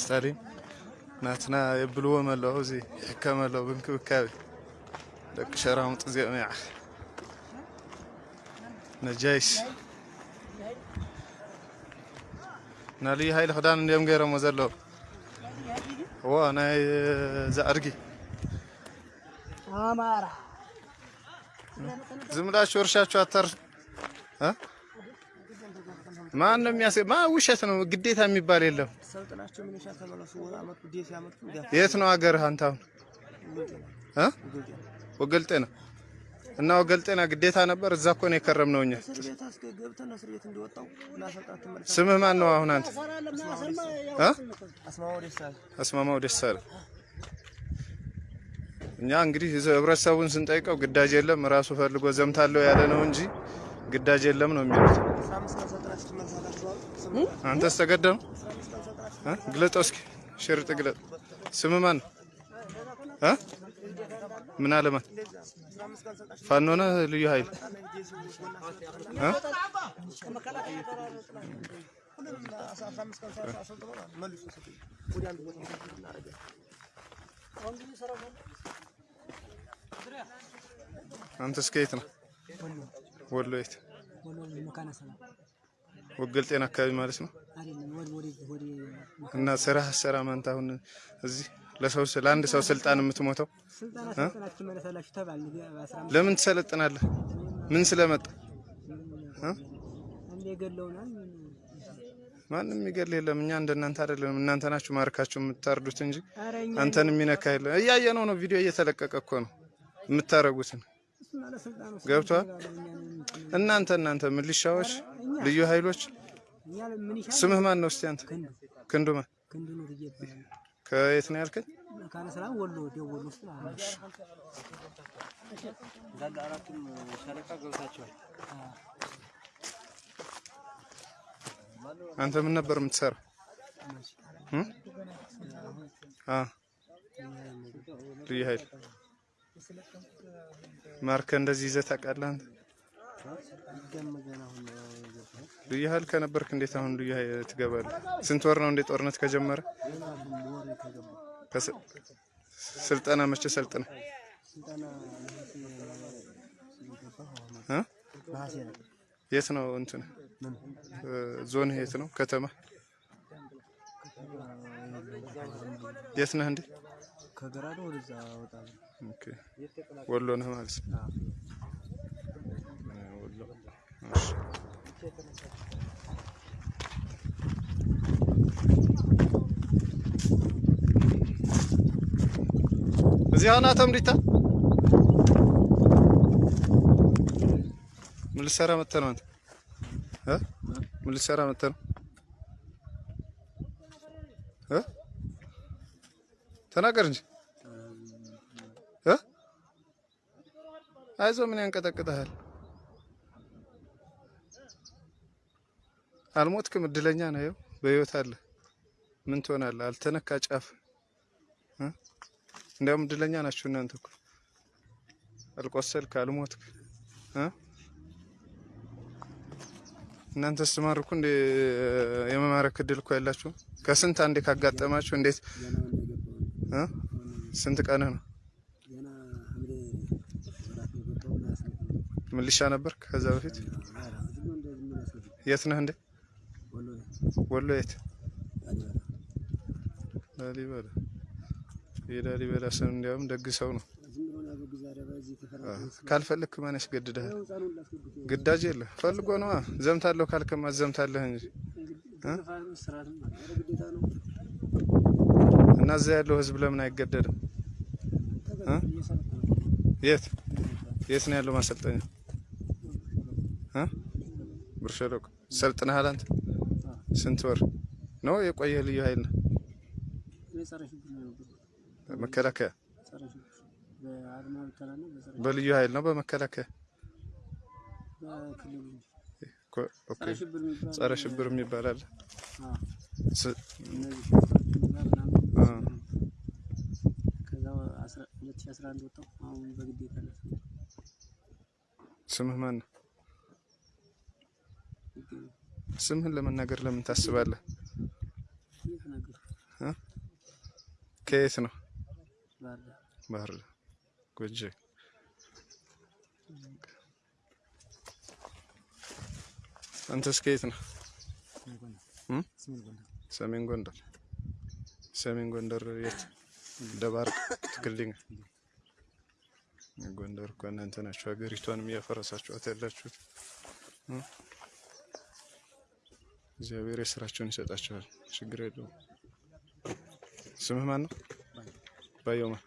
ስታሊን ናትና የብልዎ መለዉ እዚ ይሕከመለዉ ብንክብካቤ ደቂ ሸራሙጥ እዚኦም ይዓ ነጃይስ ናይ ልዩ ሃይሊ ክዳን እንዲኦም ገይሮሞ ዘለዉ እዎ ናይ ዛዕርጊ አማራ ዝም ብላችሁ እርሻችሁ አታርሱ እ ማን ነው የሚያስ ውሸት ነው። ግዴታ የሚባል የለም። የት ነው ሀገርህ አንተ አሁን? እ? ወገልጤና እና ወገልጤና ግዴታ ነበር። እዛ እኮ ነው የከረምነው እኛ። ስምህ ማን ነው አሁን አንተ? እ? አስማማው ደሳለ እኛ እንግዲህ ህብረተሰቡን ስንጠይቀው ግዳጅ የለም ራሱ ፈልጎ ዘምታለሁ ያለ ነው እንጂ ግዳጅ የለም ነው የሚሉት። ስም አንተስ ተገደም ግለጠው እስኪ ሽርጥ ግለጥ። ስምህ ማን? እ ምን አለማን አስራ አምስት ቀን ሰልጣችሁ ፋኖ ነህ? ልዩ ኃይል አንተስ ከየት ነው? ወሎ የት? ወገል ጤና አካባቢ ማለት ነው። እና ስራ ስራ ማንተ አሁን እዚህ ለሰው ለአንድ ሰው ስልጣን የምትሞተው ለምን ትሰለጥናለህ? ምን ስለመጣ ማንም የሚገል የለም። እኛ እንደናንተ አይደለም። እናንተ ናችሁ ማርካችሁ የምታርዱት እንጂ አንተን የሚነካ የለም። እያየነው ነው። ቪዲዮ እየተለቀቀ እኮ ነው የምታረጉትን። እሱን እናንተ እናንተ ሚሊሻዎች፣ ልዩ ኃይሎች ስምህ ማን ነው? እስቲ አንተ ክንዱ ክንዱ ማን? ክንዱ ነው ይባላል። ከየት ነው ያልከኝ? መካነ ሰላም ወሎ ደወል ውስጥ ማለት ነው። እንዳለ አራቱም ሻለቃ ገብታችኋል። አንተ ምን ነበር የምትሰራው? ልዩ ኃይል ማርከ እንደዚህ ይዘህ ታውቃለህ አንተ? ልዩ ኃይል ከነበርክ እንዴት አሁን ልዩ ኃይል ትገባለህ? ስንት ወር ነው እንዴ ጦርነት ከጀመረ? ስልጠና መቼ ሰልጥነ? የት ነው እንትን ዞን የት ነው? ከተማ የት ነህ እንዴ? ወሎ ነህ ማለት ነው። እዚህ አሁን አቶ ምሪታ ምን ልትሰራ መጥተህ ነው አንተ? እ? ምን ልትሰራ መጥተህ ነው? እ? ተናገር እንጂ እ? አይዞህ ምን ያንቀጠቅጠሃል? አልሞትክም፣ እድለኛ ነህ። ይኸው በህይወት አለ። ምን ትሆናለህ? አልተነካ ጫፍ? እንዲያውም እድለኛ ናችሁ እናንተ እኮ አልቆሰልክ፣ አልሞትክ? እናንተ ስትማርኩ እንደ የመማረክ እድል እኮ ያላችሁም ከስንት አንዴ ካጋጠማችሁ እንዴት? ስንት ቀንህ ነው? ነው ምልሻ ነበርክ ከዛ በፊት? የት ነህ እንዴ? ወሎ የት? ላሊበላ ላሊበላ። የላሊበላ ሰው እንዲያውም ደግ ሰው ነው። ካልፈለክ ማን ያስገድድሃል? ግዳጅ የለ ፈልጎ ነዋ። ዘምታለሁ ካልክማ ዘምታለህ እንጂ እና እዛ ያለው ህዝብ ለምን አይገደድም? የት የት ነው ያለው ማሰልጠኛ? እ? ብር ሸለቆ ሰልጥነሃል አንተ? ስንት ወር? ነው የቆየህ? ልዩ ኃይል ነው። መከላከያ በልዩ ኃይል ነው በመከላከያ? ጸረ ሽብር የሚባል ጸረ ሽብር የሚባል አለ። አዎ ስ- እነዚህ ሽፍቶችን ጋር ምናምን አ። ከዛ አስራ- 2011 ወጣሁ። አሁን በግዴታ ነው ስምህ ማን ነው? ይገኛል። ስምህን ለመናገር ለምን ታስባለህ? ከየት ነው? ባህር ዳር ጎጄ። አንተስ ከየት ነው? ሰሜን ጎንደር። ሰሜን ጎንደር የት? ደባርቅ ትክልኝ። ጎንደር እኮ እናንተ ናችሁ ሀገሪቷንም እያፈረሳችኋት ያላችሁት።? እግዚአብሔር የስራቸውን ይሰጣቸዋል። ችግር የለውም። ስምህ ማን ነው? ባየው ማን